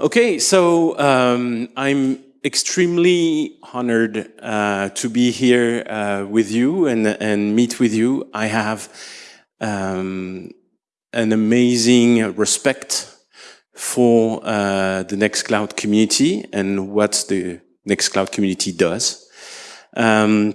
Okay, so um, I'm extremely honored uh, to be here uh, with you and, and meet with you. I have um, an amazing respect for uh, the Nextcloud community and what the Nextcloud community does. Um,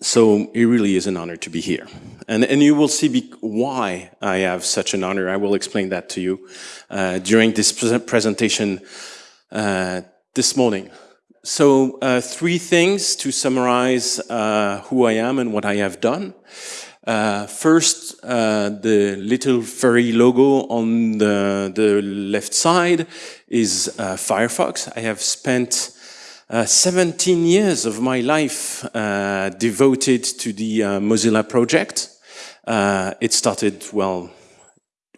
so it really is an honor to be here. And, and you will see why I have such an honor. I will explain that to you uh, during this pre presentation uh, this morning. So uh, three things to summarize uh, who I am and what I have done. Uh, first, uh, the little furry logo on the, the left side is Firefox. I have spent uh, 17 years of my life uh, devoted to the uh, Mozilla project. Uh, it started, well,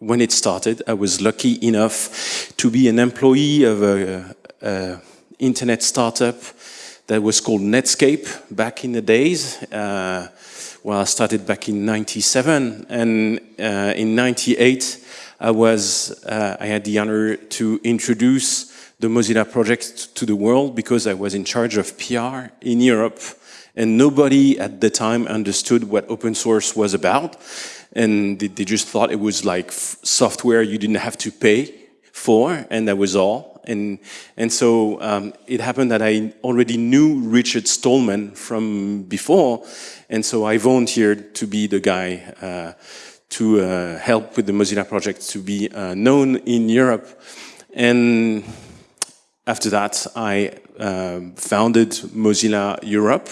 when it started, I was lucky enough to be an employee of a, a internet startup that was called Netscape back in the days. Uh, well, I started back in 97 and in 98 I was, I had the honor to introduce the Mozilla project to the world because I was in charge of PR in Europe and nobody at the time understood what open source was about. And they, they just thought it was like software you didn't have to pay for and that was all. And and so um, it happened that I already knew Richard Stallman from before. And so I volunteered to be the guy uh, to uh, help with the Mozilla project to be uh, known in Europe. And after that, I um, founded Mozilla Europe.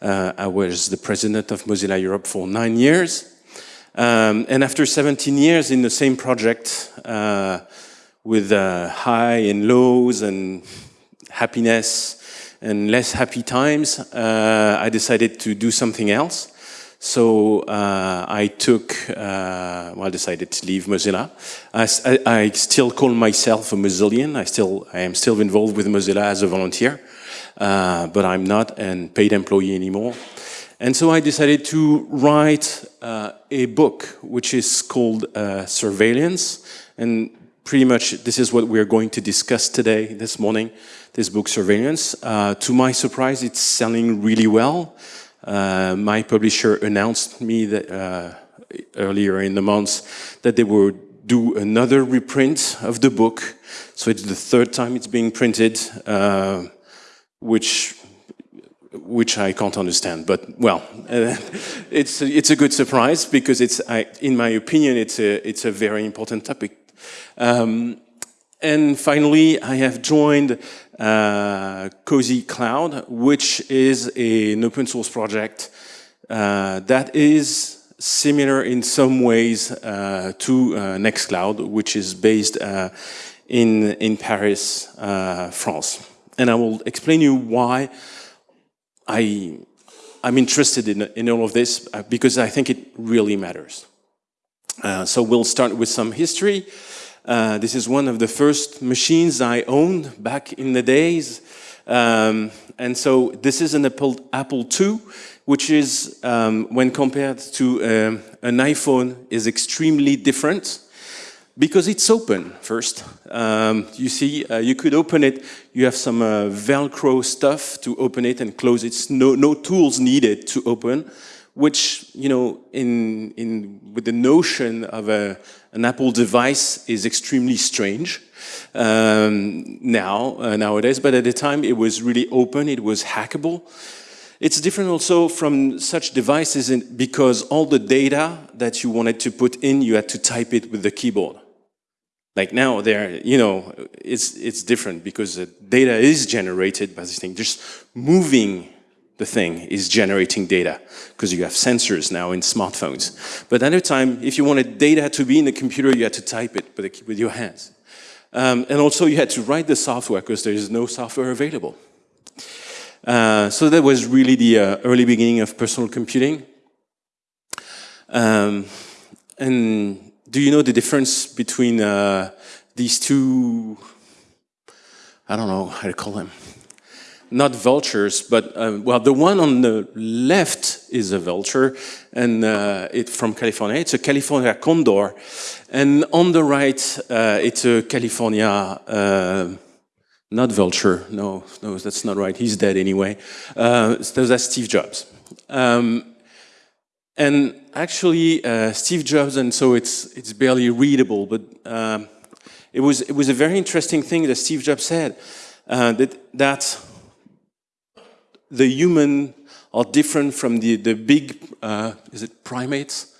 Uh, I was the president of Mozilla Europe for nine years. Um, and after 17 years in the same project, uh, with uh, high and lows and happiness and less happy times, uh, I decided to do something else. So uh, I took, uh, well, I decided to leave Mozilla. I, I, still call myself a Mozillian. I still, I am still involved with Mozilla as a volunteer, uh, but I'm not a paid employee anymore. And so I decided to write uh, a book, which is called uh, Surveillance. And pretty much this is what we're going to discuss today, this morning, this book, Surveillance. Uh, to my surprise, it's selling really well. Uh, my publisher announced me that uh, earlier in the month that they would do another reprint of the book. So it's the third time it's being printed, uh, which which I can't understand. But well, it's it's a good surprise because it's, I, in my opinion, it's a it's a very important topic. Um, and finally, I have joined Cozy Cloud, which is a, an open source project uh, that is similar in some ways uh, to uh, Nextcloud, which is based uh, in, in Paris, uh, France. And I will explain you why I, I'm interested in, in all of this, because I think it really matters. so we'll start with some history. Uh, this is one of the first machines I owned back in the days. Um, and so this is an Apple, Apple II, which is, um, when compared to um, an iPhone, is extremely different because it's open first. Um, you see, uh, you could open it, you have some uh, Velcro stuff to open it and close it, no, no tools needed to open which, you know, in, in, with the notion of a, an Apple device is extremely strange um, now, uh, nowadays, but at the time it was really open, it was hackable. It's different also from such devices in, because all the data that you wanted to put in, you had to type it with the keyboard. Like now, there, you know, it's it's different because the data is generated by this thing. Just moving the thing is generating data because you have sensors now in smartphones. But at the time, if you wanted data to be in the computer, you had to type it with your hands. Um, and also you had to write the software because there is no software available. Uh, so that was really the uh, early beginning of personal computing. Um, and do you know the difference between uh, these two, I don't know how to call them, not vultures, but uh, well, the one on the left is a vulture, and uh, it's from California. It's a California condor, and on the right, uh, it's a California, uh, not vulture. No, no, that's not right. He's dead anyway. Uh, that's Steve Jobs. Um, and actually, uh, Steve Jobs, and so it's it's barely readable, but um, it was it was a very interesting thing that Steve Jobs said that that the human are different from the, the big, uh, is it primates?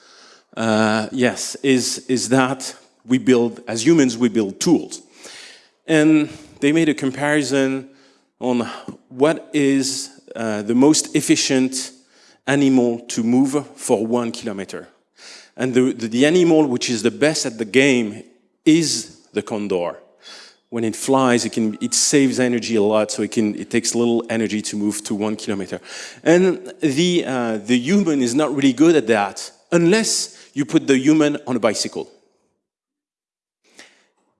Uh, yes, is, is that we build, as humans, we build tools. And they made a comparison on what is uh, the most efficient animal to move for one kilometer. And the, the, the animal which is the best at the game is the condor when it flies, it, can, it saves energy a lot, so it, can, it takes little energy to move to one kilometer. And the, uh, the human is not really good at that unless you put the human on a bicycle.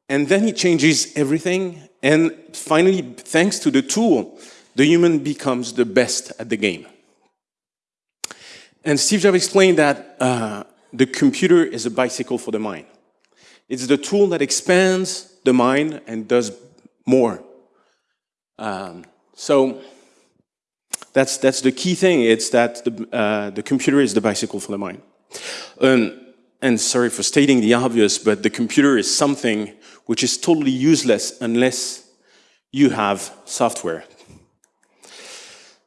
And then it changes everything, and finally, thanks to the tool, the human becomes the best at the game. And Steve Jobs explained that uh, the computer is a bicycle for the mind. It's the tool that expands the mind and does more. Um, so that's, that's the key thing. It's that the, uh, the computer is the bicycle for the mind. Um, and sorry for stating the obvious, but the computer is something which is totally useless unless you have software.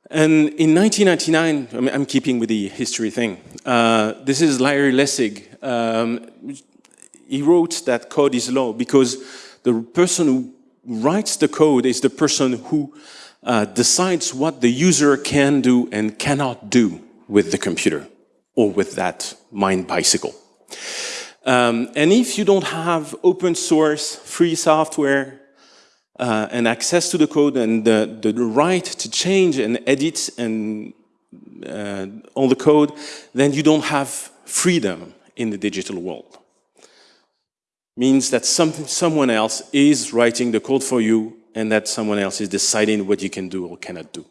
And in 1999, I'm keeping with the history thing, uh, this is Larry Lessig. Um, he wrote that code is law because the person who writes the code is the person who uh, decides what the user can do and cannot do with the computer or with that mind bicycle. Um, and if you don't have open source, free software, uh, and access to the code and the, the, right to change and edit and uh, all the code, then you don't have freedom in the digital world means that some, someone else is writing the code for you and that someone else is deciding what you can do or cannot do.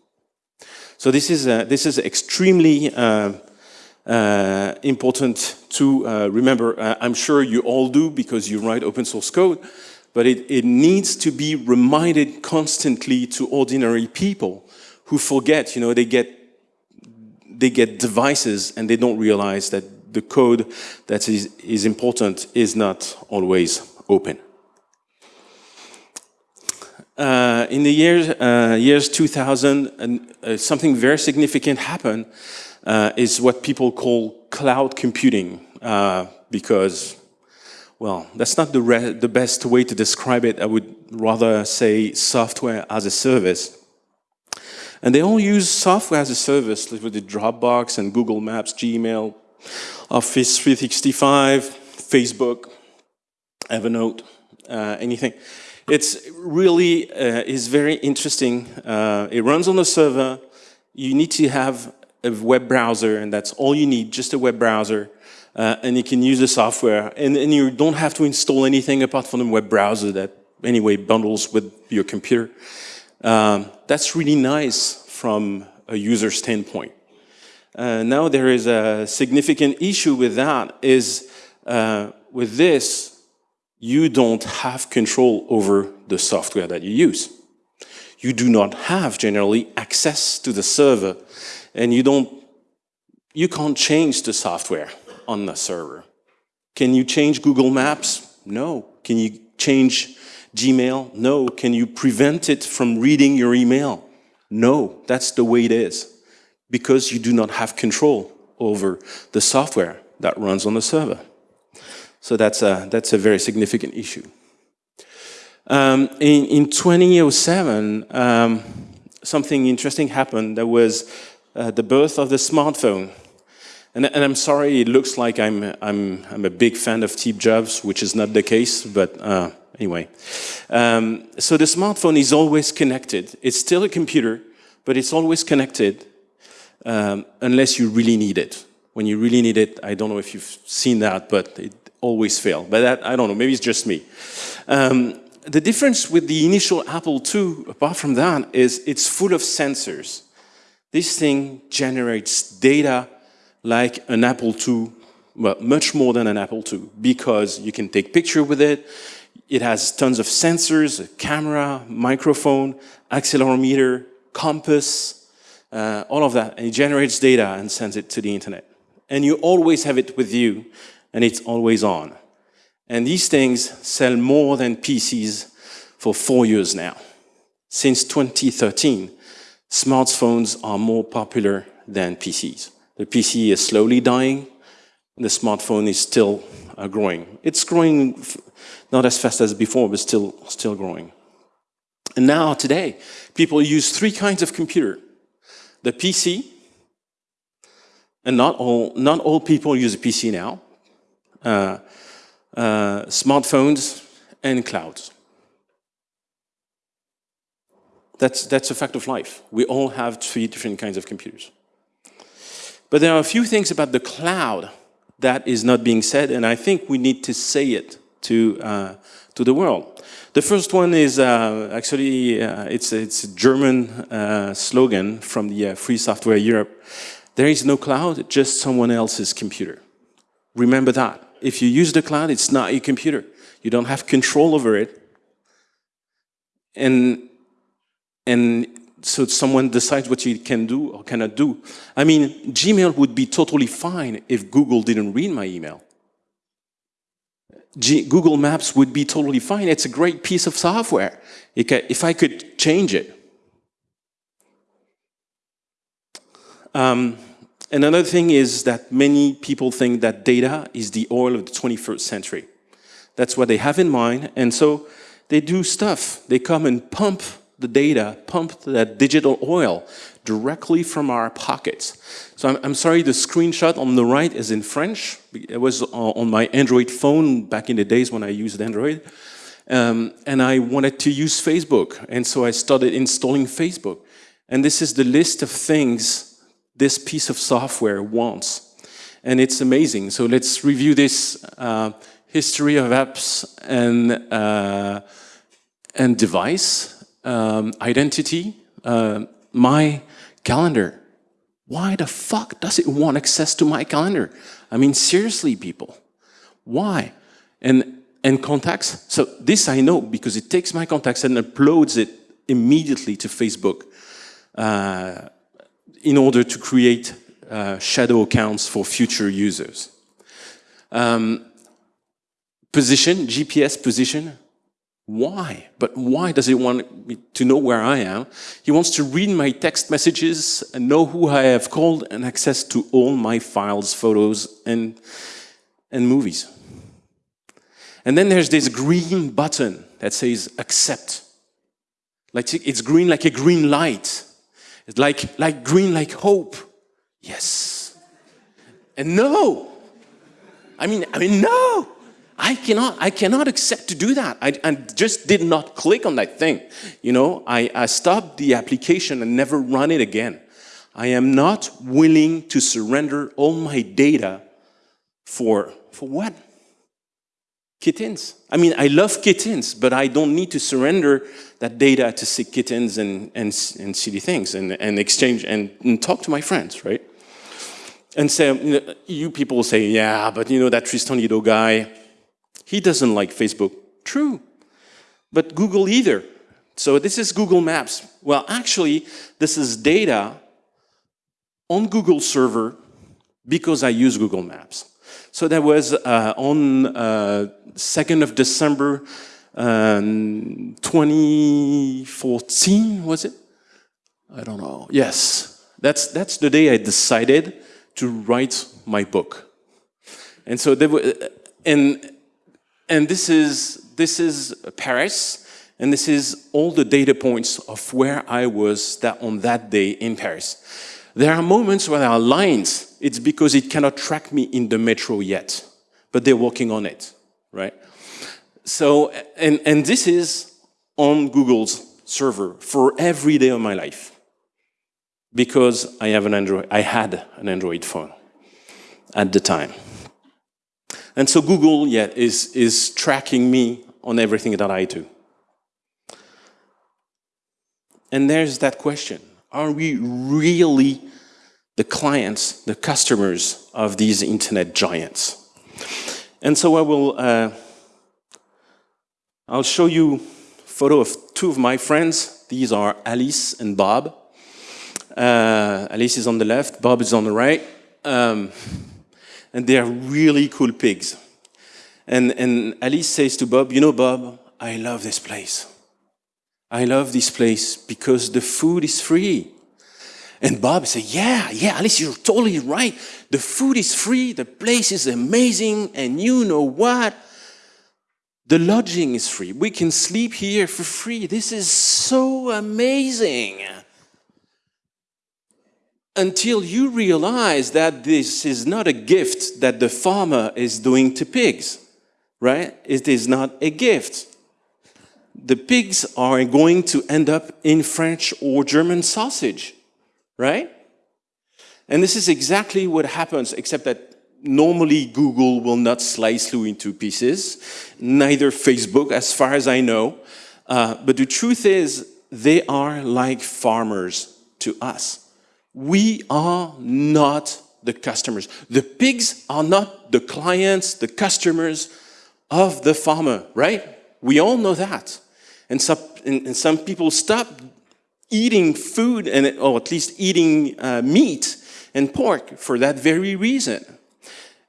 So this is, uh, this is extremely uh, uh, important to uh, remember. Uh, I'm sure you all do because you write open source code, but it, it needs to be reminded constantly to ordinary people who forget, you know, they get, they get devices and they don't realize that the code that is, is important is not always open. Uh, in the years, uh, years 2000, uh, something very significant happened uh, is what people call cloud computing uh, because, well, that's not the, the best way to describe it. I would rather say software as a service. And they all use software as a service like with the Dropbox and Google Maps, Gmail, Office 365, Facebook, Evernote, uh, anything. It's really uh, is very interesting. Uh, it runs on a server. You need to have a web browser, and that's all you need, just a web browser. Uh, and you can use the software. And, and you don't have to install anything apart from the web browser that anyway bundles with your computer. Um, that's really nice from a user standpoint. Uh, now there is a significant issue with that is uh, with this, you don't have control over the software that you use. You do not have generally access to the server and you don't, you can't change the software on the server. Can you change Google Maps? No. Can you change Gmail? No. Can you prevent it from reading your email? No. That's the way it is because you do not have control over the software that runs on the server. So that's a, that's a very significant issue. Um, in, in 2007, um, something interesting happened. There was uh, the birth of the smartphone. And, and, I'm sorry, it looks like I'm, I'm, I'm a big fan of Steve Jobs, which is not the case, but uh, anyway. Um, so the smartphone is always connected. It's still a computer, but it's always connected um, unless you really need it. When you really need it, I don't know if you've seen that, but it always fails. But that, I don't know, maybe it's just me. Um, the difference with the initial Apple II, apart from that, is it's full of sensors. This thing generates data like an Apple II, well, much more than an Apple II, because you can take picture with it. It has tons of sensors, a camera, microphone, accelerometer, compass, uh, all of that. And it generates data and sends it to the internet. And you always have it with you, and it's always on. And these things sell more than PCs for four years now. Since 2013, smartphones are more popular than PCs. The PC is slowly dying, the smartphone is still uh, growing. It's growing not as fast as before, but still, still growing. And now, today, people use three kinds of computer. The PC, and not all, not all people use a PC now. Uh, uh, smartphones, and clouds. That's, that's a fact of life. We all have three different kinds of computers. But there are a few things about the cloud that is not being said, and I think we need to say it to, uh, to the world. The first one is uh, actually, uh, it's, it's a German uh, slogan from the uh, Free Software Europe. There is no cloud, just someone else's computer. Remember that if you use the cloud, it's not your computer. You don't have control over it. And, and so someone decides what you can do or cannot do. I mean, Gmail would be totally fine if Google didn't read my email. G Google Maps would be totally fine. It's a great piece of software if I could change it. Um, and another thing is that many people think that data is the oil of the 21st century. That's what they have in mind, and so they do stuff. They come and pump the data, pump that digital oil directly from our pockets. So I'm, I'm, sorry, the screenshot on the right is in French. It was on my Android phone back in the days when I used Android. Um, and I wanted to use Facebook, and so I started installing Facebook. And this is the list of things this piece of software wants. And it's amazing. So let's review this uh, history of apps and, uh, and device, um, identity, uh, my calendar. Why the fuck does it want access to my calendar? I mean, seriously, people, why? And, and contacts, so this I know because it takes my contacts and uploads it immediately to Facebook. Uh, in order to create uh, shadow accounts for future users. Um, position, GPS position, why? But why does he want me to know where I am? He wants to read my text messages and know who I have called and access to all my files, photos, and, and movies. And then there's this green button that says accept. Like it's green like a green light. It's like, like green, like hope. Yes. And no. I mean, I mean, no. I cannot, I cannot accept to do that. I, I just did not click on that thing. You know, I, I stopped the application and never run it again. I am not willing to surrender all my data for, for what? Kittens. I mean, I love kittens, but I don't need to surrender that data to see kittens and, and, and silly things and, and exchange and, and talk to my friends, right? And so you, know, you people say, yeah, but you know, that Tristan Nitot guy, he doesn't like Facebook. True, but Google either. So this is Google Maps. Well, actually, this is data on Google server because I use Google Maps. So that was uh, on uh, 2nd of December um, 2014, was it? I don't know. Yes, that's, that's the day I decided to write my book. And so there were, and, and this is, this is Paris, and this is all the data points of where I was that on that day in Paris. There are moments where there are lines. It's because it cannot track me in the metro yet, but they're working on it, right? So, and, and this is on Google's server for every day of my life because I have an Android, I had an Android phone at the time. And so Google, yeah, is, is tracking me on everything that I do. And there's that question. Are we really the clients, the customers of these internet giants? And so I will, uh, I'll show you a photo of two of my friends. These are Alice and Bob. Uh, Alice is on the left, Bob is on the right. Um, and they are really cool pigs. And, and Alice says to Bob, you know, Bob, I love this place. I love this place because the food is free. And Bob said, yeah, yeah, Alice, you're totally right. The food is free, the place is amazing, and you know what? The lodging is free. We can sleep here for free. This is so amazing. Until you realize that this is not a gift that the farmer is doing to pigs, right? It is not a gift. The pigs are going to end up in French or German sausage right? And this is exactly what happens, except that normally Google will not slice you into pieces, neither Facebook, as far as I know. Uh, but the truth is, they are like farmers to us. We are not the customers. The pigs are not the clients, the customers of the farmer, right? We all know that. And some, and some people stop eating food, and or at least eating uh, meat and pork for that very reason.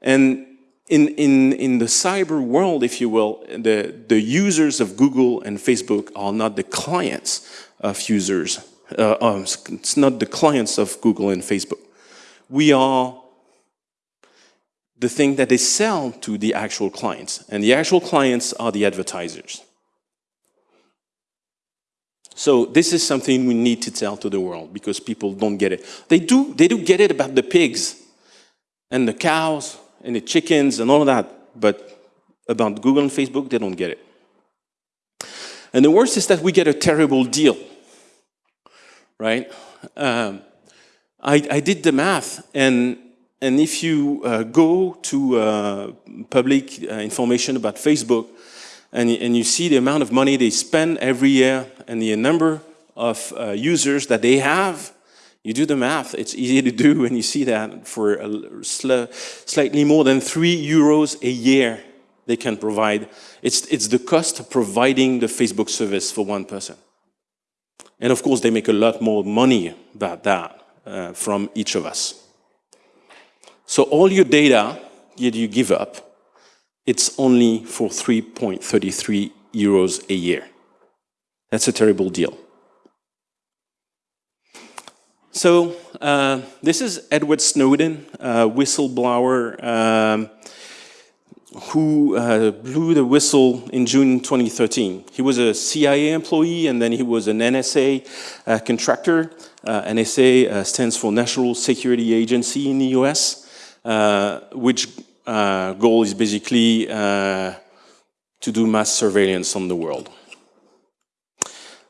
And in, in, in the cyber world, if you will, the, the users of Google and Facebook are not the clients of users. Uh, um, it's not the clients of Google and Facebook. We are the thing that they sell to the actual clients. And the actual clients are the advertisers. So this is something we need to tell to the world because people don't get it. They do, they do get it about the pigs and the cows and the chickens and all that, but about Google and Facebook, they don't get it. And the worst is that we get a terrible deal, right? Um, I, I, did the math, and, and if you uh, go to uh, public uh, information about Facebook, and, and you see the amount of money they spend every year and the number of uh, users that they have, you do the math, it's easy to do and you see that for sl slightly more than three euros a year they can provide. It's, it's the cost of providing the Facebook service for one person. And of course, they make a lot more money about that uh, from each of us. So all your data that you give up it's only for 3.33 euros a year. That's a terrible deal. So uh, this is Edward Snowden, a whistleblower um, who uh, blew the whistle in June 2013. He was a CIA employee and then he was an NSA uh, contractor. Uh, NSA uh, stands for National Security Agency in the US, uh, which uh, goal is basically to do mass surveillance on the world.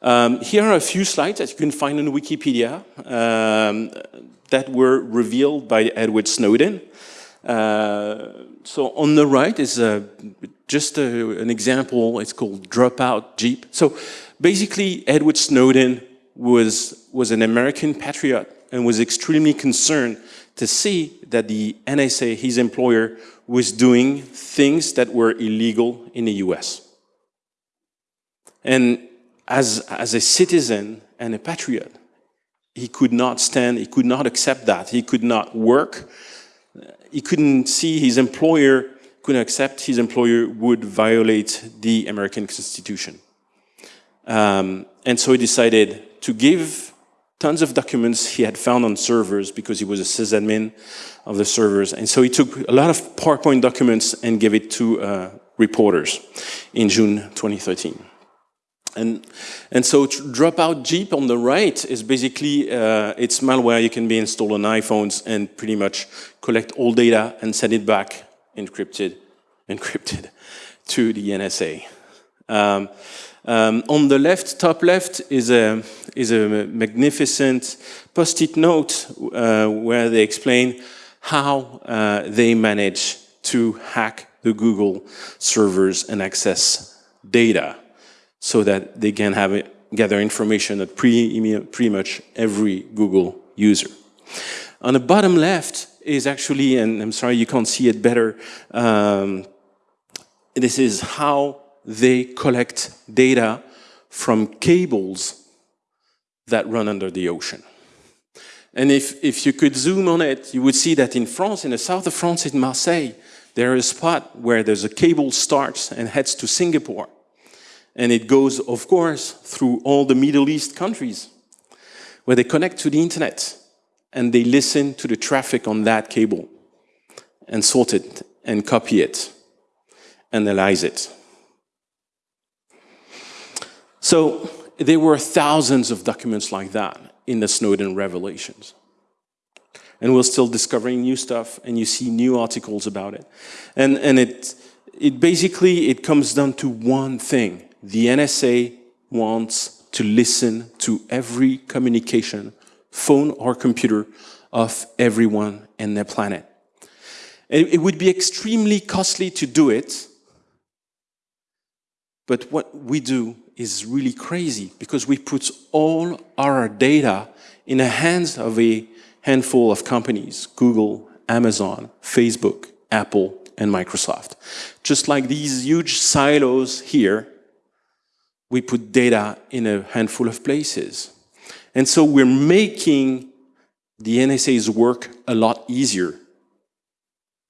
Um, here are a few slides that you can find on Wikipedia um, that were revealed by Edward Snowden. Uh, so on the right is uh, just a, an example, it's called Dropout Jeep. So basically Edward Snowden was, was an American patriot and was extremely concerned to see that the NSA, his employer, was doing things that were illegal in the US. And as, as a citizen and a patriot, he could not stand, he could not accept that. He could not work. He couldn't see his employer, couldn't accept his employer would violate the American Constitution. Um, and so he decided to give tons of documents he had found on servers because he was a sysadmin of the servers. And so he took a lot of PowerPoint documents and gave it to uh, reporters in June 2013. And, and so Dropout Jeep on the right is basically, uh, it's malware you can be installed on iPhones and pretty much collect all data and send it back encrypted, encrypted to the NSA. Um, um, on the left, top left, is a, is a magnificent post-it note uh, where they explain how uh, they manage to hack the Google servers and access data so that they can have gather information at pretty, pretty much every Google user. On the bottom left is actually, and I'm sorry you can't see it better, um, this is how they collect data from cables that run under the ocean. And if, if you could zoom on it, you would see that in France, in the south of France, in Marseille, there is a spot where there's a cable starts and heads to Singapore. And it goes, of course, through all the Middle East countries, where they connect to the internet and they listen to the traffic on that cable and sort it and copy it, analyze it. So there were thousands of documents like that in the Snowden revelations. And we're still discovering new stuff and you see new articles about it. And, and it, it basically, it comes down to one thing. The NSA wants to listen to every communication, phone or computer, of everyone in the planet. It, it would be extremely costly to do it, but what we do is really crazy because we put all our data in the hands of a handful of companies, Google, Amazon, Facebook, Apple, and Microsoft. Just like these huge silos here, we put data in a handful of places. And so we're making the NSA's work a lot easier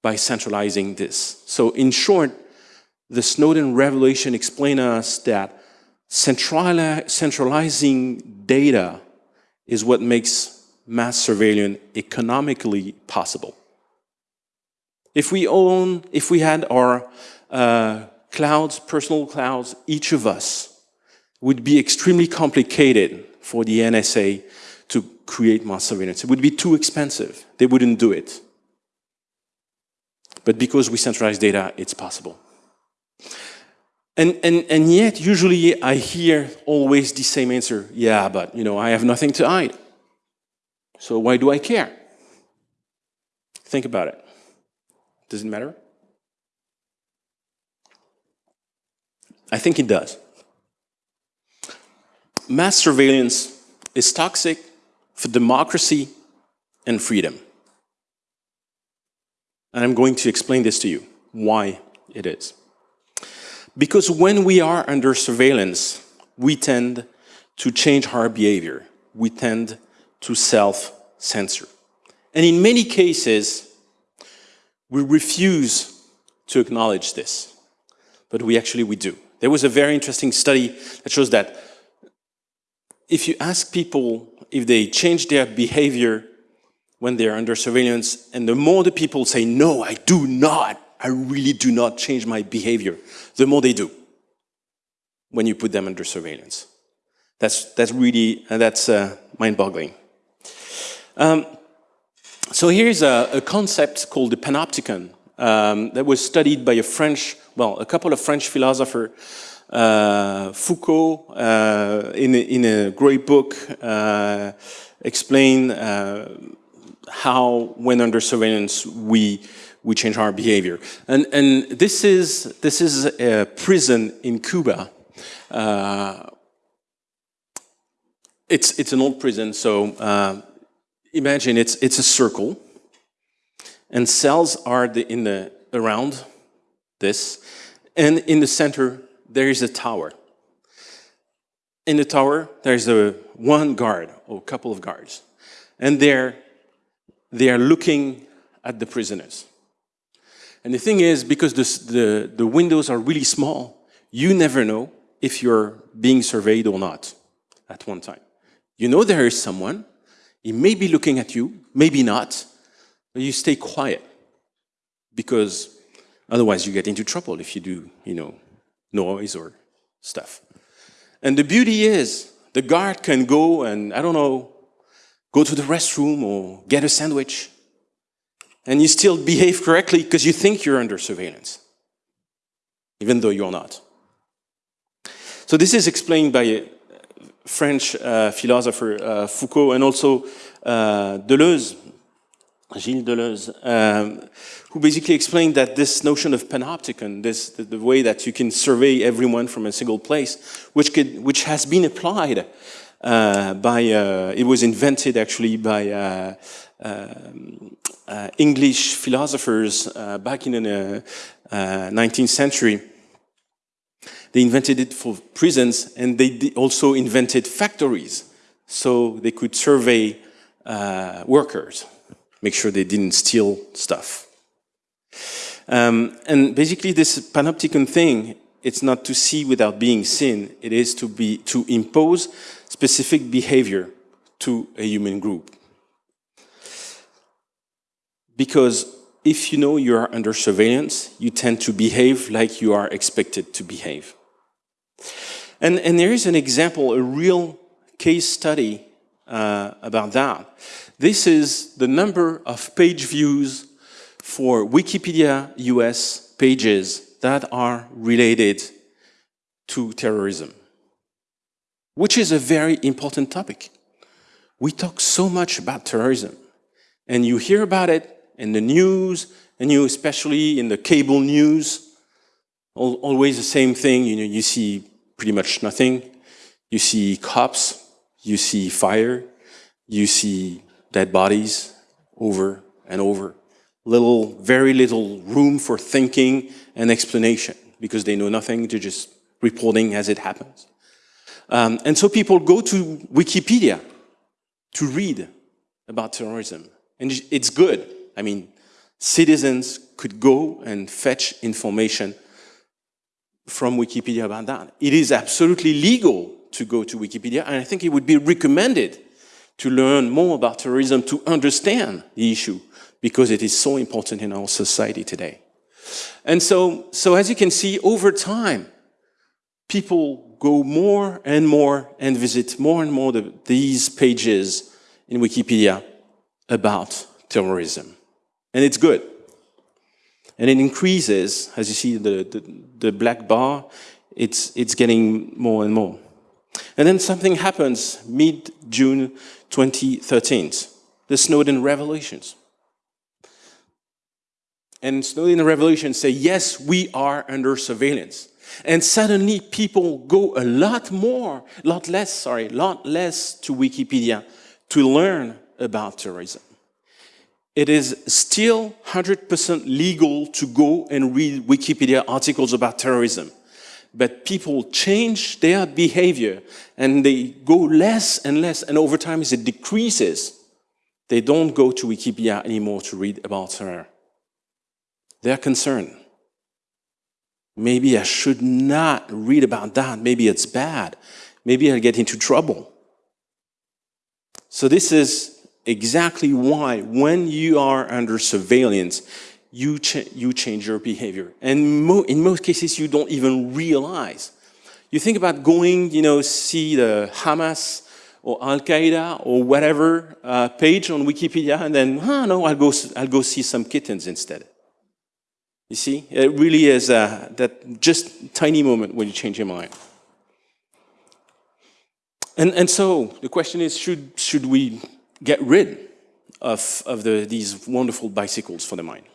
by centralizing this. So in short, the Snowden revelation explained us that centralizing data is what makes mass surveillance economically possible. If we own, if we had our uh, clouds, personal clouds, each of us would be extremely complicated for the NSA to create mass surveillance. It would be too expensive. They wouldn't do it. But because we centralize data, it's possible. And, and, and yet, usually I hear always the same answer. Yeah, but, you know, I have nothing to hide. So why do I care? Think about it. Does it matter? I think it does. Mass surveillance is toxic for democracy and freedom. And I'm going to explain this to you, why it is. Because when we are under surveillance, we tend to change our behavior. We tend to self-censor. And in many cases, we refuse to acknowledge this, but we actually, we do. There was a very interesting study that shows that if you ask people if they change their behavior when they're under surveillance, and the more the people say, no, I do not, I really do not change my behavior, the more they do when you put them under surveillance. That's, that's really, uh, that's uh, mind-boggling. Um, so here's a, a, concept called the panopticon um, that was studied by a French, well, a couple of French philosophers, Foucault, uh, in, a, in a great book, uh, explain uh, how, when under surveillance, we we change our behavior. And, and this, is, this is a prison in Cuba. Uh, it's, it's an old prison, so uh, imagine it's, it's a circle, and cells are the, in the, around this, and in the center, there is a tower. In the tower, there's a one guard, or a couple of guards, and they're, they are looking at the prisoners. And the thing is, because this, the, the windows are really small, you never know if you're being surveyed or not at one time. You know there is someone, he may be looking at you, maybe not, but you stay quiet because otherwise you get into trouble if you do, you know, noise or stuff. And the beauty is the guard can go and, I don't know, go to the restroom or get a sandwich and you still behave correctly because you think you're under surveillance, even though you're not. So this is explained by a French uh, philosopher uh, Foucault and also uh, Deleuze Gilles Deleuze, um, who basically explained that this notion of panopticon, this the, the, way that you can survey everyone from a single place, which could, which has been applied uh, by, uh, it was invented actually by uh, um, uh English philosophers uh, back in the 19th uh, century. They invented it for prisons and they also invented factories so they could survey workers make sure they didn't steal stuff. Um, and basically this panopticon thing, it's not to see without being seen, it is to, be, to impose specific behavior to a human group. Because if you know you are under surveillance, you tend to behave like you are expected to behave. And, and there is an example, a real case study uh, about that. This is the number of page views for Wikipedia US pages that are related to terrorism, which is a very important topic. We talk so much about terrorism, and you hear about it in the news, and you especially in the cable news, always the same thing, you know, you see pretty much nothing. You see cops, you see fire, you see dead bodies over and over. Little, very little room for thinking and explanation because they know nothing, they're just reporting as it happens. Um, and so people go to Wikipedia to read about terrorism. And it's good. I mean, citizens could go and fetch information from Wikipedia about that. It is absolutely legal to go to Wikipedia, and I think it would be recommended to learn more about terrorism, to understand the issue, because it is so important in our society today. And so, so as you can see, over time, people go more and more and visit more and more the, these pages in Wikipedia about terrorism. And it's good. And it increases, as you see the, the, the black bar, it's, it's getting more and more. And then something happens mid-June 2013, the Snowden revelations. And Snowden revelations say, yes, we are under surveillance. And suddenly people go a lot more, lot less, sorry, lot less to Wikipedia to learn about terrorism. It is still 100% legal to go and read Wikipedia articles about terrorism but people change their behavior and they go less and less, and over time as it decreases, they don't go to Wikipedia anymore to read about terror. They're concerned. Maybe I should not read about that. Maybe it's bad. Maybe I'll get into trouble. So this is exactly why when you are under surveillance, you, you change your behavior. And mo in most cases, you don't even realize. You think about going, you know, see the Hamas or Al-Qaeda or whatever uh, page on Wikipedia, and then, oh, no, I'll go, I'll go see some kittens instead. You see, it really is uh, that just tiny moment when you change your mind. And, and so the question is, should, should we get rid of, of the, these wonderful bicycles for the mind?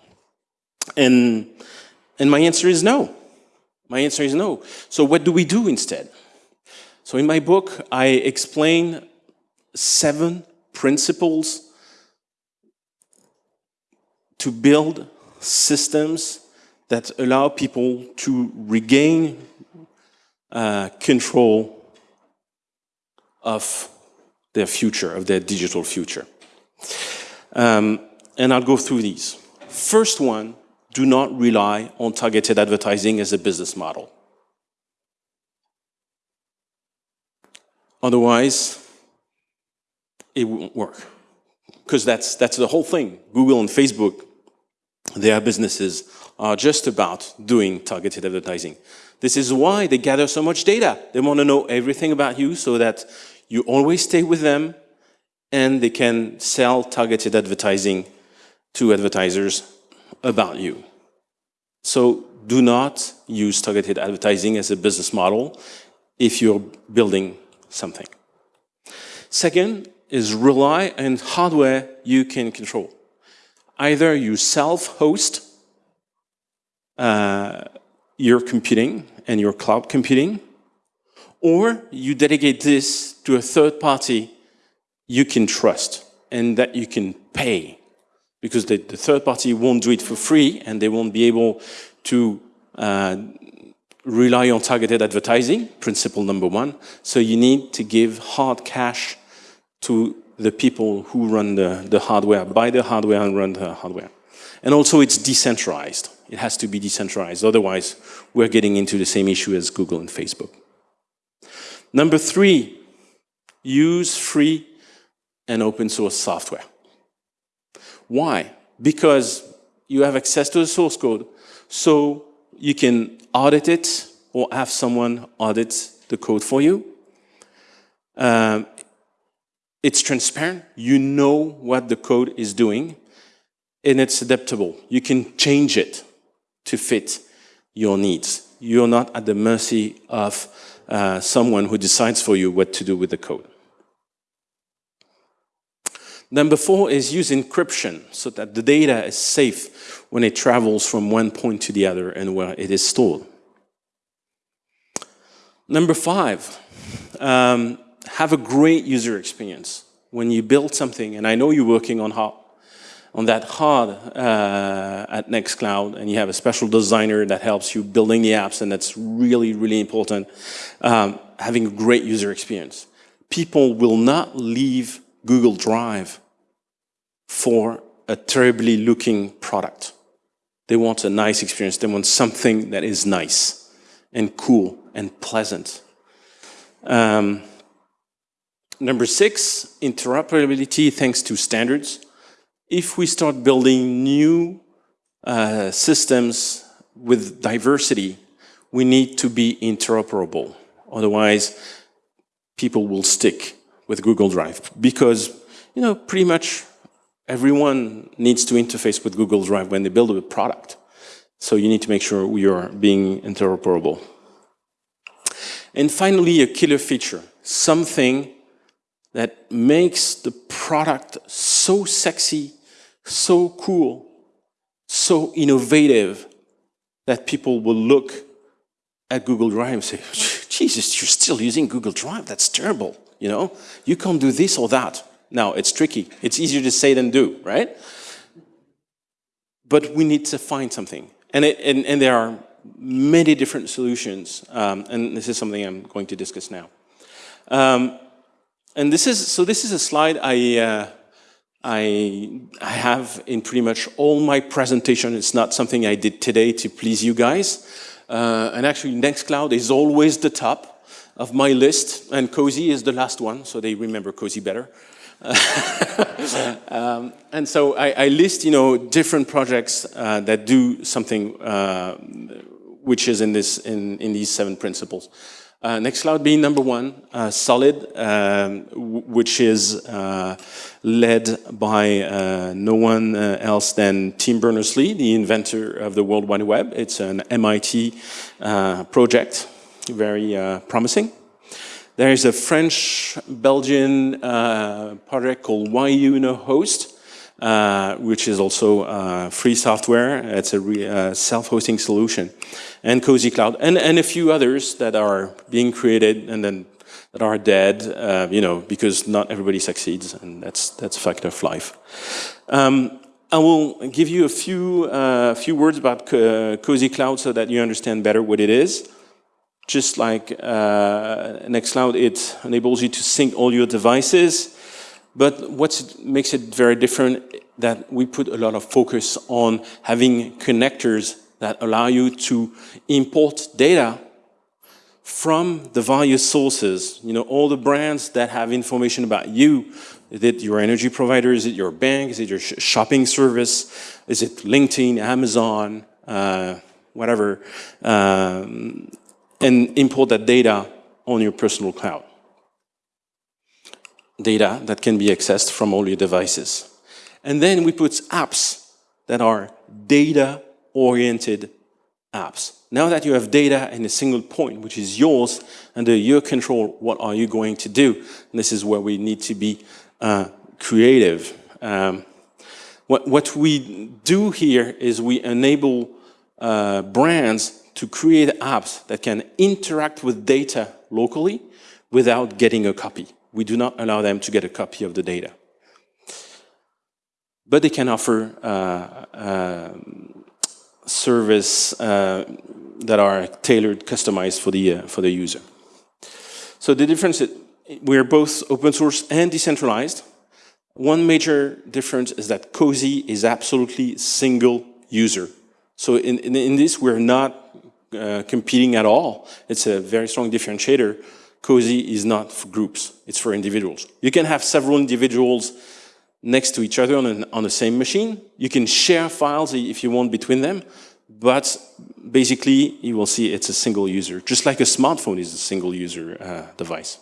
And, and my answer is no. My answer is no. So what do we do instead? So in my book, I explain seven principles to build systems that allow people to regain uh, control of their future, of their digital future. Um, and I'll go through these. First one do not rely on targeted advertising as a business model. Otherwise, it won't work. Because that's, that's the whole thing. Google and Facebook, their businesses are just about doing targeted advertising. This is why they gather so much data. They want to know everything about you so that you always stay with them and they can sell targeted advertising to advertisers about you. So do not use targeted advertising as a business model if you're building something. Second is rely on hardware you can control. Either you self-host uh, your computing and your cloud computing, or you dedicate this to a third party you can trust and that you can pay because the, the third party won't do it for free and they won't be able to uh, rely on targeted advertising, principle number one. So you need to give hard cash to the people who run the, the hardware, buy the hardware and run the hardware. And also it's decentralized. It has to be decentralized. Otherwise, we're getting into the same issue as Google and Facebook. Number three, use free and open source software. Why? Because you have access to the source code, so you can audit it or have someone audit the code for you. Um, it's transparent. You know what the code is doing, and it's adaptable. You can change it to fit your needs. You're not at the mercy of uh, someone who decides for you what to do with the code. Number four is use encryption so that the data is safe when it travels from one point to the other and where it is stored. Number five, um, have a great user experience. When you build something, and I know you're working on, hard, on that hard uh, at Nextcloud, and you have a special designer that helps you building the apps, and that's really, really important, um, having a great user experience. People will not leave Google Drive for a terribly looking product. They want a nice experience. They want something that is nice and cool and pleasant. Um, number six, interoperability thanks to standards. If we start building new uh, systems with diversity, we need to be interoperable. Otherwise, people will stick with Google Drive because, you know, pretty much everyone needs to interface with Google Drive when they build a product. So you need to make sure we are being interoperable. And finally, a killer feature, something that makes the product so sexy, so cool, so innovative that people will look at Google Drive and say, Jesus, you're still using Google Drive? That's terrible. You know, you can't do this or that. Now, it's tricky. It's easier to say than do, right? But we need to find something. And, it, and, and there are many different solutions, um, and this is something I'm going to discuss now. Um, and this is, so this is a slide I, uh, I, I have in pretty much all my presentation. It's not something I did today to please you guys. Uh, and actually, Nextcloud is always the top of my list, and Cozy is the last one, so they remember Cozy better. um, and so I, I, list, you know, different projects uh, that do something uh, which is in this in, in these seven principles. Uh, Nextcloud being number one, uh, Solid, um, which is uh, led by uh, no one uh, else than Tim Berners-Lee, the inventor of the World Wide Web. It's an MIT uh, project, very promising. There is a French-Belgian project called YunoHost, uh, which is also uh, free software. It's a uh, self-hosting solution. And Cozy Cloud, and, and a few others that are being created and then that are dead, uh, you know, because not everybody succeeds, and that's, that's a fact of life. Um, I will give you a few, uh, few words about Cozy Cloud so that you understand better what it is. Just like uh, Nextcloud, it enables you to sync all your devices but what makes it very different that we put a lot of focus on having connectors that allow you to import data from the various sources, you know, all the brands that have information about you. Is it your energy provider? Is it your bank? Is it your sh shopping service? Is it LinkedIn, Amazon, uh, whatever? Um, and import that data on your personal cloud data that can be accessed from all your devices. And then we put apps that are data-oriented apps. Now that you have data in a single point, which is yours, under your control, what are you going to do? And this is where we need to be uh, creative. Um, What, what we do here is we enable uh, brands to create apps that can interact with data locally without getting a copy. We do not allow them to get a copy of the data. But they can offer uh, uh, service uh, that are tailored, customized for the, uh, for the user. So the difference is we're both open source and decentralized. One major difference is that Cozy is absolutely single user. So in, in, in this, we're not uh, competing at all. It's a very strong differentiator. Cozy is not for groups, it's for individuals. You can have several individuals next to each other on, an, on the same machine. You can share files if you want between them, but basically you will see it's a single user, just like a smartphone is a single user uh, device.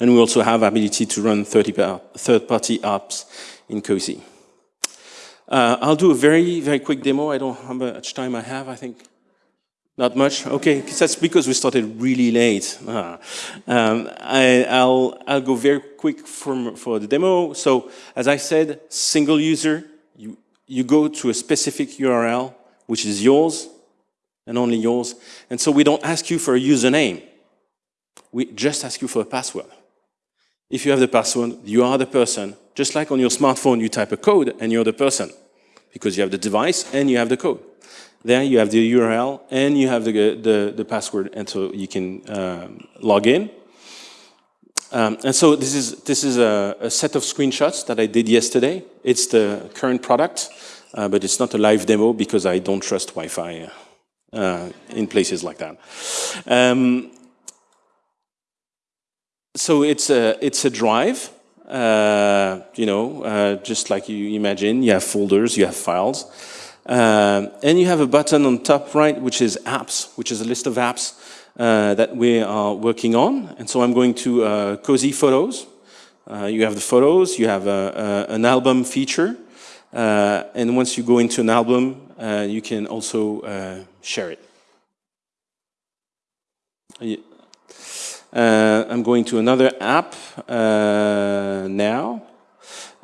And we also have ability to run third-party apps in Cozy. Uh, I'll do a very, very quick demo. I don't know how much time I have, I think. Not much? Okay, that's because we started really late. Ah. Um, I, will I'll go very quick for, for the demo. So as I said, single user, you, you go to a specific URL, which is yours and only yours. And so we don't ask you for a username. We just ask you for a password. If you have the password, you are the person. Just like on your smartphone, you type a code and you're the person because you have the device and you have the code. There you have the URL and you have the, the, the password and so you can um, log in. Um, and so this is, this is a, a, set of screenshots that I did yesterday. It's the current product, uh, but it's not a live demo because I don't trust Wi-Fi uh, in places like that. Um, so it's a, it's a drive, uh, you know, uh, just like you imagine, you have folders, you have files. Um, and you have a button on top right, which is apps, which is a list of apps uh, that we are working on. And so I'm going to uh, Cozy Photos. Uh, you have the photos, you have a, a, an album feature. Uh, and once you go into an album, uh, you can also uh, share it. I'm going to another app now.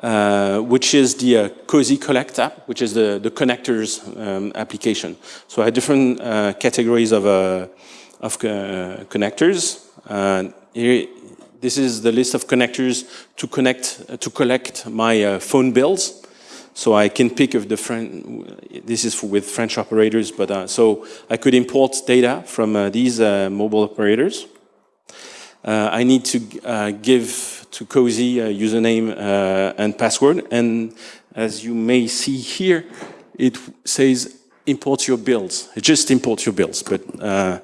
Uh, which is the uh, Cozy Collect app, which is the, the connectors um, application. So I have different uh, categories of, uh, of uh, connectors. Here, this is the list of connectors to connect to collect my phone bills. So I can pick of French, this is with French operators, but so I could import data from these mobile operators. I need to give to Cozy a username uh, and password. And as you may see here, it says import your bills. It just import your bills, but uh,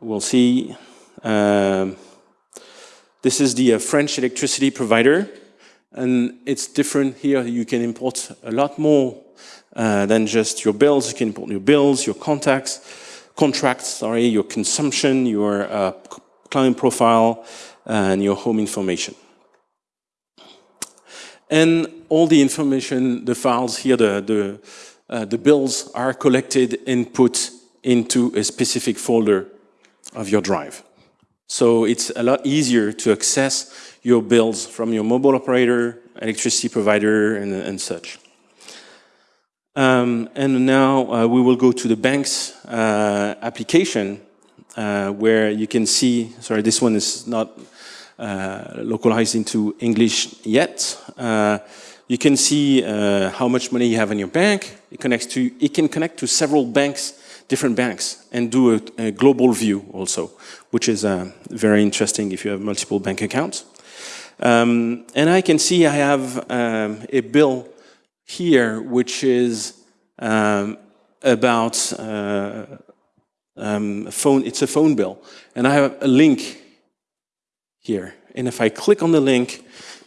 we'll see. Um, this is the French electricity provider. And it's different here. You can import a lot more uh, than just your bills. You can import your bills, your contacts, contracts, sorry, your consumption, your uh, client profile, and your home information. And all the information, the files here, the, the, uh, the bills are collected and put into a specific folder of your drive. So it's a lot easier to access your bills from your mobile operator, electricity provider, and, and such. Um, and now uh, we will go to the bank's uh, application uh, where you can see, sorry, this one is not uh, localized into English yet. Uh, you can see uh, how much money you have in your bank. It connects to, it can connect to several banks, different banks, and do a, a global view also, which is uh, very interesting if you have multiple bank accounts. Um, and I can see I have um, a bill here, which is um, about um, phone, it's a phone bill. And I have a link here. And if I click on the link,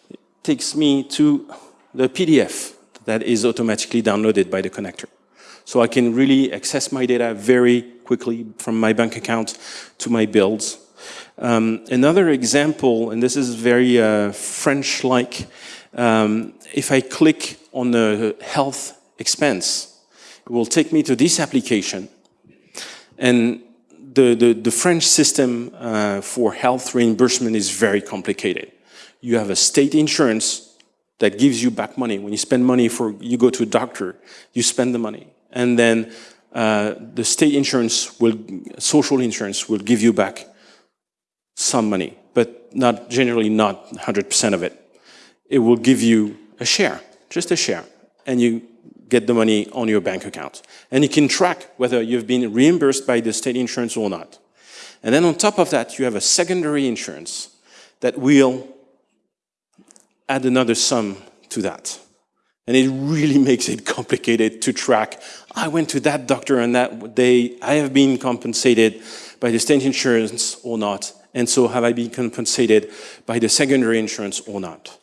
it takes me to the PDF that is automatically downloaded by the connector. So I can really access my data very quickly from my bank account to my bills. Um, another example, and this is very uh, French-like, um, if I click on the health expense, it will take me to this application. And the, the, the French system uh, for health reimbursement is very complicated. You have a state insurance that gives you back money. When you spend money for, you go to a doctor, you spend the money. And then uh, the state insurance will, social insurance will give you back some money, but not generally not 100% of it. It will give you a share, just a share, and you get the money on your bank account. And you can track whether you've been reimbursed by the state insurance or not. And then on top of that, you have a secondary insurance that will add another sum to that. And it really makes it complicated to track. I went to that doctor on that day. I have been compensated by the state insurance or not. And so have I been compensated by the secondary insurance or not?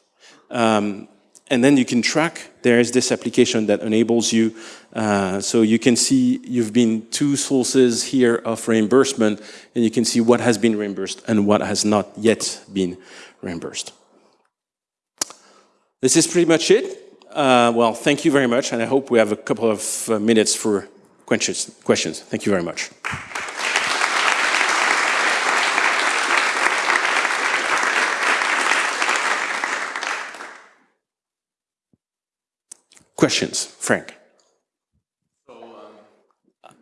Um, and then you can track, there is this application that enables you, uh, so you can see you've been two sources here of reimbursement, and you can see what has been reimbursed and what has not yet been reimbursed. This is pretty much it. Uh, well, thank you very much, and I hope we have a couple of uh, minutes for questions. questions. Thank you very much. Questions, Frank. Um,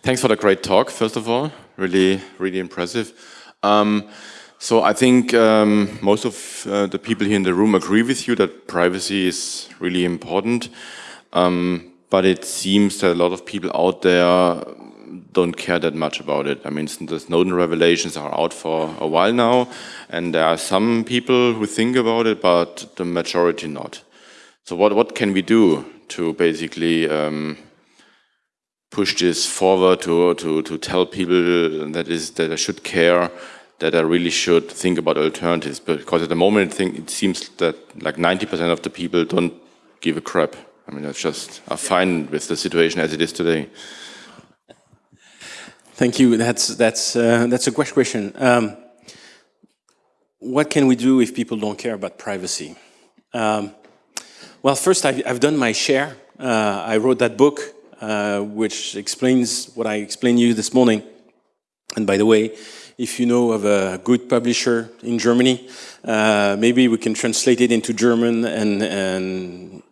thanks for the great talk, first of all. Really, really impressive. Um, so I think um, most of uh, the people here in the room agree with you that privacy is really important. Um, but it seems that a lot of people out there don't care that much about it. I mean, the Snowden revelations are out for a while now, and there are some people who think about it, but the majority not. So what, what can we do to basically um, push this forward to, to, to tell people that is that I should care, that I really should think about alternatives? Because at the moment, I think it seems that like 90% of the people don't give a crap. I mean, that's just are fine with the situation as it is today. Thank you. That's that's uh, that's a great question. Um, what can we do if people don't care about privacy? Um, well, first, I've, done my share. Uh, I wrote that book, uh, which explains what I explained to you this morning. And by the way, if you know of a good publisher in Germany, uh, maybe we can translate it into German and and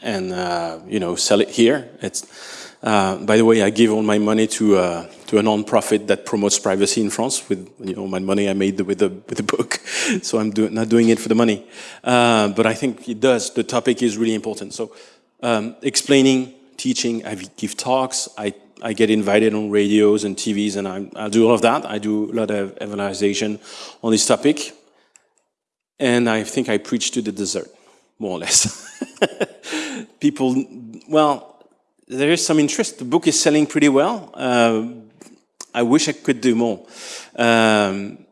and uh, you know sell it here. It's uh, by the way, I give all my money to uh, to a non-profit that promotes privacy in France with you know my money I made with the with the book. so I'm do not doing it for the money, uh, but I think it does. The topic is really important. So um, explaining, teaching, I give talks. I I get invited on radios and TVs, and I, I do all of that. I do a lot of evangelization on this topic, and I think I preach to the desert, more or less. People, well there is some interest. The book is selling pretty well. Uh, I wish I could do more. Um,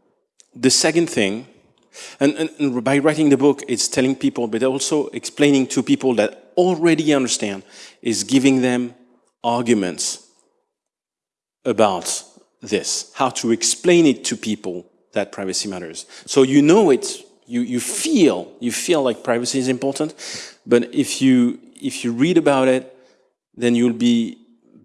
the second thing, and, and, and, by writing the book, it's telling people, but also explaining to people that already understand, is giving them arguments about this, how to explain it to people that privacy matters. So you know it, you, you feel, you feel like privacy is important, but if you, if you read about it, then you'll be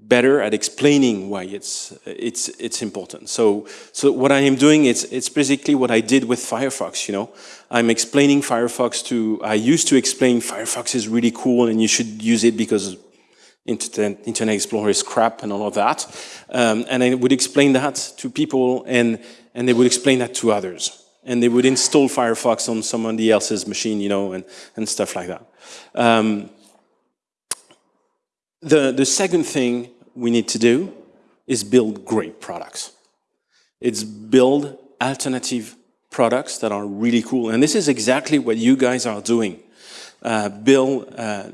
better at explaining why it's it's it's important. So so what I am doing is it's basically what I did with Firefox. You know, I'm explaining Firefox to. I used to explain Firefox is really cool and you should use it because Internet, Internet Explorer is crap and all of that. Um, and I would explain that to people and and they would explain that to others. And they would install Firefox on somebody else's machine, you know, and, and stuff like that. Um, the, the second thing we need to do is build great products. It's build alternative products that are really cool. And this is exactly what you guys are doing. Uh, build uh,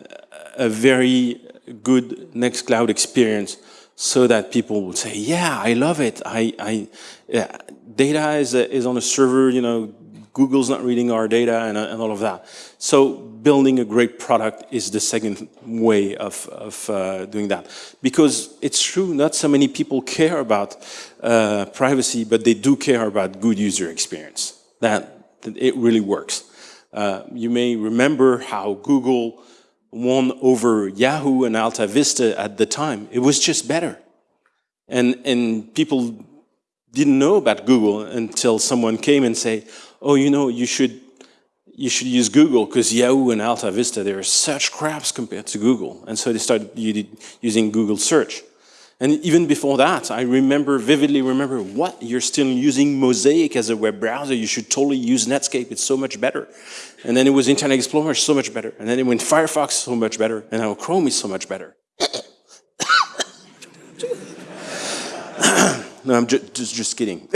a very good Nextcloud experience so that people will say, yeah, I love it. I, I yeah, data is, is on a server, you know, Google's not reading our data and, and all of that. So building a great product is the second way of, of uh, doing that. Because it's true, not so many people care about uh, privacy, but they do care about good user experience. That, that it really works. Uh, you may remember how Google won over Yahoo and Alta Vista at the time. It was just better. And, and people didn't know about Google until someone came and say, oh, you know, you should, you should use Google because Yahoo and Alta Vista, they are such craps compared to Google. And so they started using Google search. And even before that, I remember, vividly remember, what, you're still using Mosaic as a web browser, you should totally use Netscape, it's so much better. And then it was Internet Explorer, so much better. And then it went Firefox, so much better. And now Chrome is so much better. No, I'm ju just, just kidding.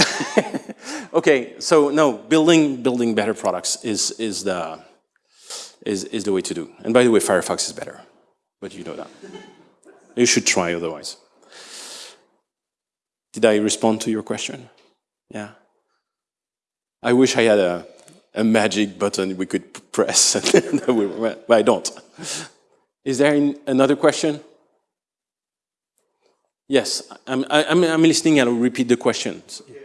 okay, so no, building, building better products is, is, the, is, is the way to do. And by the way, Firefox is better, but you know that. You should try otherwise. Did I respond to your question? Yeah. I wish I had a, a magic button we could press, but I don't. Is there another question? Yes, I'm, I'm, I'm listening. I'll repeat the questions. Yeah,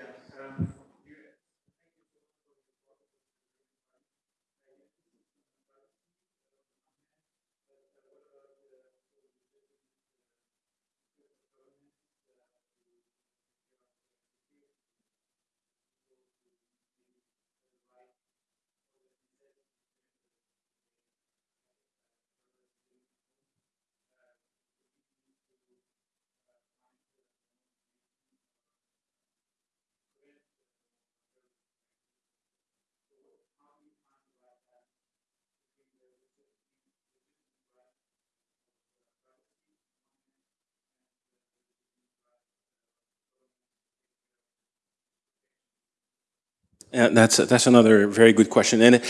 that's that's another very good question, and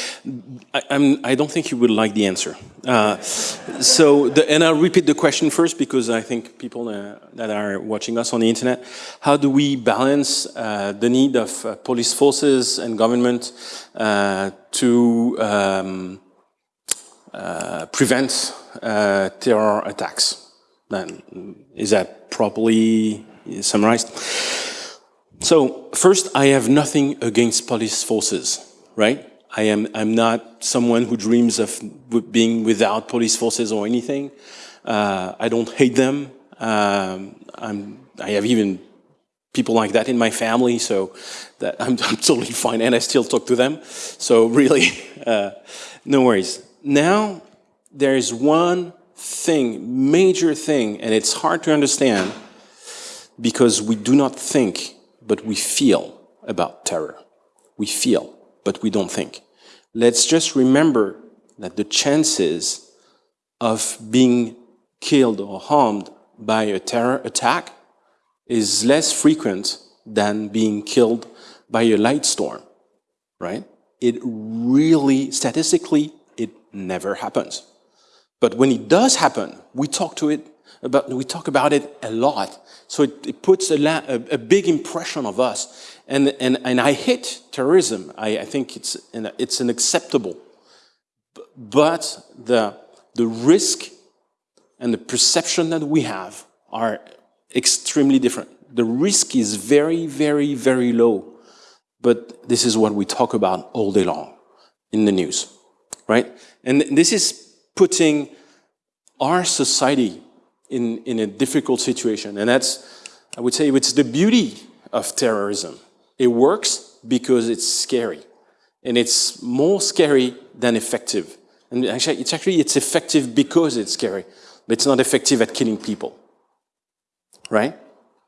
I, I'm I don't think you would like the answer. Uh, so, the, and I'll repeat the question first because I think people uh, that are watching us on the internet, how do we balance uh, the need of uh, police forces and government uh, to um, prevent terror attacks? Is that properly summarized? So first, I have nothing against police forces, right? I am I'm not someone who dreams of being without police forces or anything. Uh, I don't hate them. Um, I'm, I have even people like that in my family, so that I'm, I'm, totally fine, and I still talk to them. So really, uh, no worries. Now, there is one thing, major thing, and it's hard to understand because we do not think but we feel about terror. We feel, but we don't think. Let's just remember that the chances of being killed or harmed by a terror attack is less frequent than being killed by a light storm, right? It really, statistically, it never happens. But when it does happen, we talk to it about, we talk about it a lot. So it, it puts a, a, a, big impression of us. And, and, and I hate terrorism. I, I think it's, an, it's unacceptable. But the, the risk and the perception that we have are extremely different. The risk is very, very, very low. But this is what we talk about all day long in the news, right? And this is putting our society in, in a difficult situation. And that's, I would say, it's the beauty of terrorism. It works because it's scary. And it's more scary than effective. And actually, it's actually, it's effective because it's scary, but it's not effective at killing people. Right?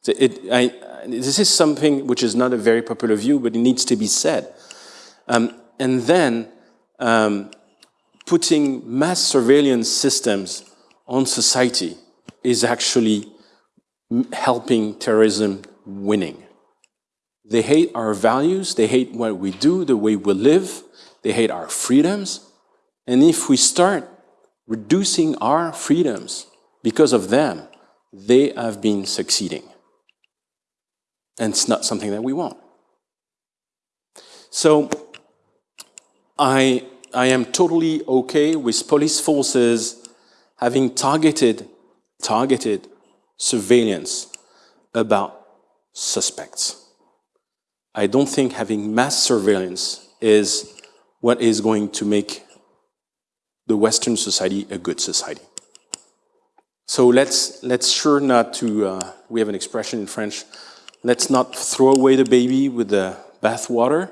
It, I, this is something which is not a very popular view, but it needs to be said. Um, and then um, putting mass surveillance systems on society is actually helping terrorism winning. They hate our values, they hate what we do, the way we live, they hate our freedoms. And if we start reducing our freedoms because of them, they have been succeeding. And it's not something that we want. So I, I am totally okay with police forces having targeted targeted surveillance about suspects. I don't think having mass surveillance is what is going to make the Western society a good society. So let's, let's sure not to, uh, we have an expression in French, let's not throw away the baby with the bathwater.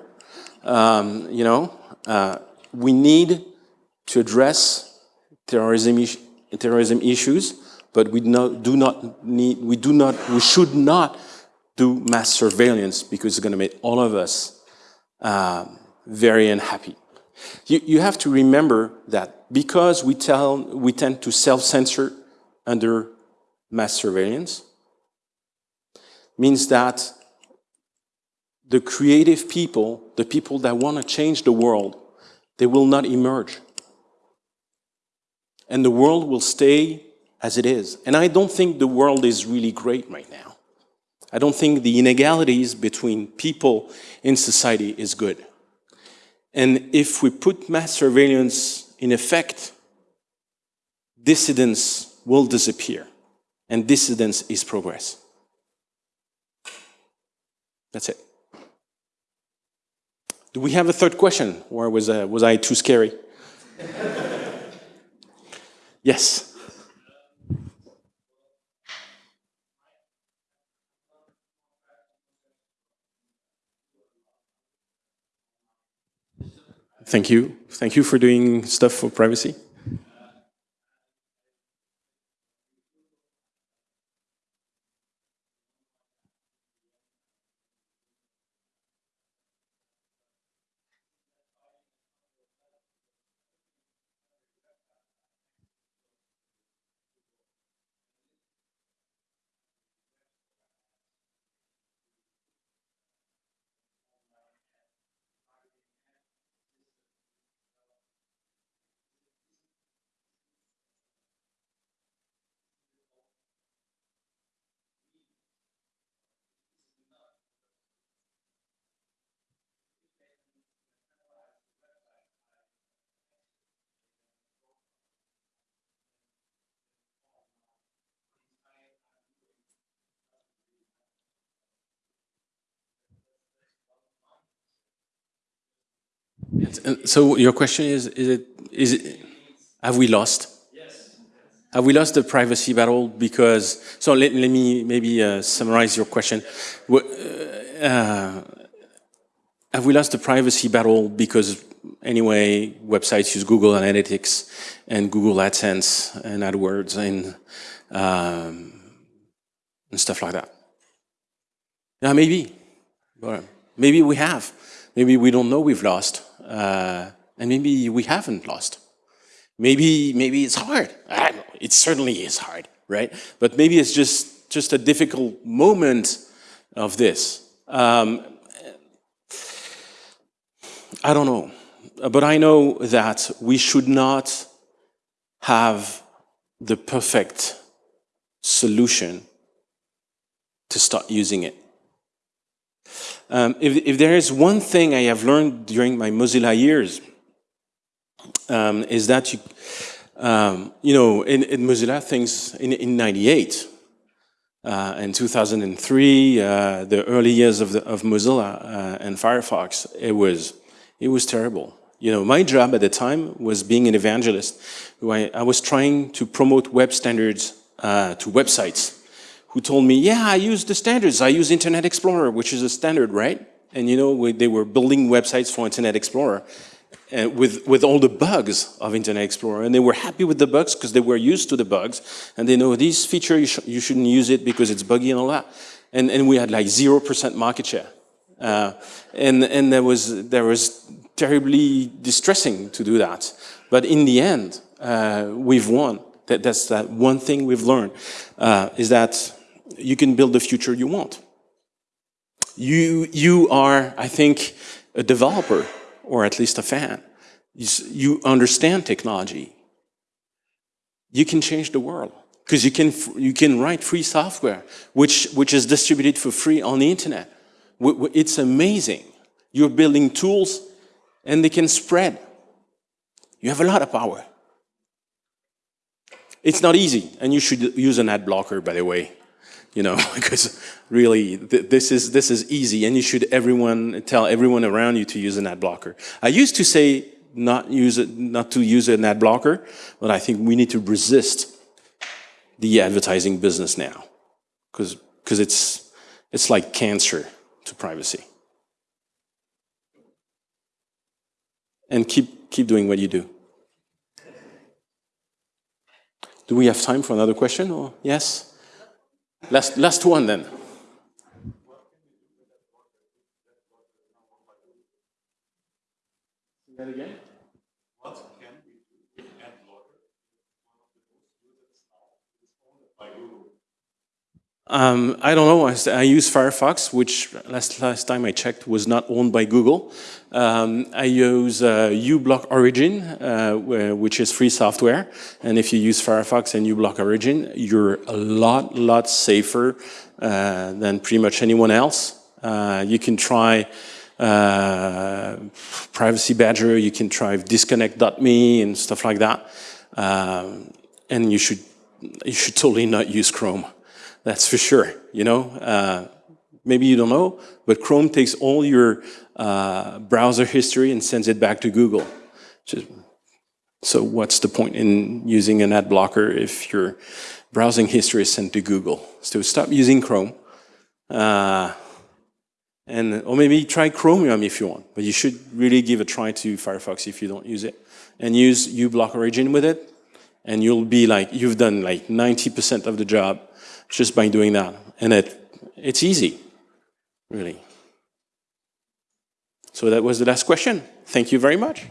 Um, you know, uh, we need to address terrorism, terrorism issues, but we do not need, we do not, we should not do mass surveillance because it's going to make all of us um, very unhappy. You, you have to remember that because we, tell, we tend to self-censor under mass surveillance, means that the creative people, the people that want to change the world, they will not emerge. And the world will stay as it is. And I don't think the world is really great right now. I don't think the inegalities between people in society is good. And if we put mass surveillance in effect, dissidence will disappear. And dissidence is progress. That's it. Do we have a third question, or was, uh, was I too scary? yes. Thank you. Thank you for doing stuff for privacy. So your question is, is it, is it, have we lost? Yes. Have we lost the privacy battle because, so let, let me maybe uh, summarize your question. Uh, uh, have we lost the privacy battle because anyway, websites use Google Analytics and Google AdSense and AdWords and, um, and stuff like that? Yeah, maybe. Maybe we have. Maybe we don't know we've lost. Uh, and maybe we haven't lost. Maybe, maybe it's hard. I don't know. It certainly is hard, right? But maybe it's just, just a difficult moment of this. Um, I don't know. But I know that we should not have the perfect solution to start using it. Um, if, if, there is one thing I have learned during my Mozilla years, um, is that you, um, you know, in, in, Mozilla things in, in 98, uh, in 2003, uh, the early years of, the, of Mozilla uh, and Firefox, it was, it was terrible. You know, my job at the time was being an evangelist. I, I was trying to promote web standards uh, to websites who told me, yeah, I use the standards. I use Internet Explorer, which is a standard, right? And you know, they were building websites for Internet Explorer uh, with, with all the bugs of Internet Explorer. And they were happy with the bugs because they were used to the bugs. And they know this feature, you, sh you shouldn't use it because it's buggy and all that. And, and we had like 0% market share. Uh, and and there was, there was terribly distressing to do that. But in the end, uh, we've won. That, that's that one thing we've learned, uh, is that you can build the future you want. You, you are, I think, a developer, or at least a fan. You, you understand technology. You can change the world because you can, you can write free software, which, which is distributed for free on the internet. It's amazing. You're building tools and they can spread. You have a lot of power. It's not easy, and you should use an ad blocker, by the way you know, because really th this is this is easy, and you should everyone tell everyone around you to use an ad blocker. I used to say not use it, not to use an ad blocker, but I think we need to resist the advertising business now, because because it's it's like cancer to privacy. And keep keep doing what you do. Do we have time for another question? Or yes? Last, last one then. That again? Um, I don't know. I, I, use Firefox, which last last time I checked was not owned by Google. Um, I use uh, uBlock Origin, uh, which is free software. And if you use Firefox and uBlock Origin, you're a lot, lot safer uh, than pretty much anyone else. Uh, you can try uh, Privacy Badger. You can try Disconnect.me and stuff like that. Um, and you should you should totally not use Chrome. That's for sure, you know? Uh, maybe you don't know, but Chrome takes all your uh, browser history and sends it back to Google. Just, so what's the point in using an ad blocker if your browsing history is sent to Google? So stop using Chrome. Uh, and, or maybe try Chromium if you want, but you should really give a try to Firefox if you don't use it. And use uBlock Origin with it, and you'll be like, you've done like 90% of the job just by doing that. And it, it's easy, really. So that was the last question. Thank you very much.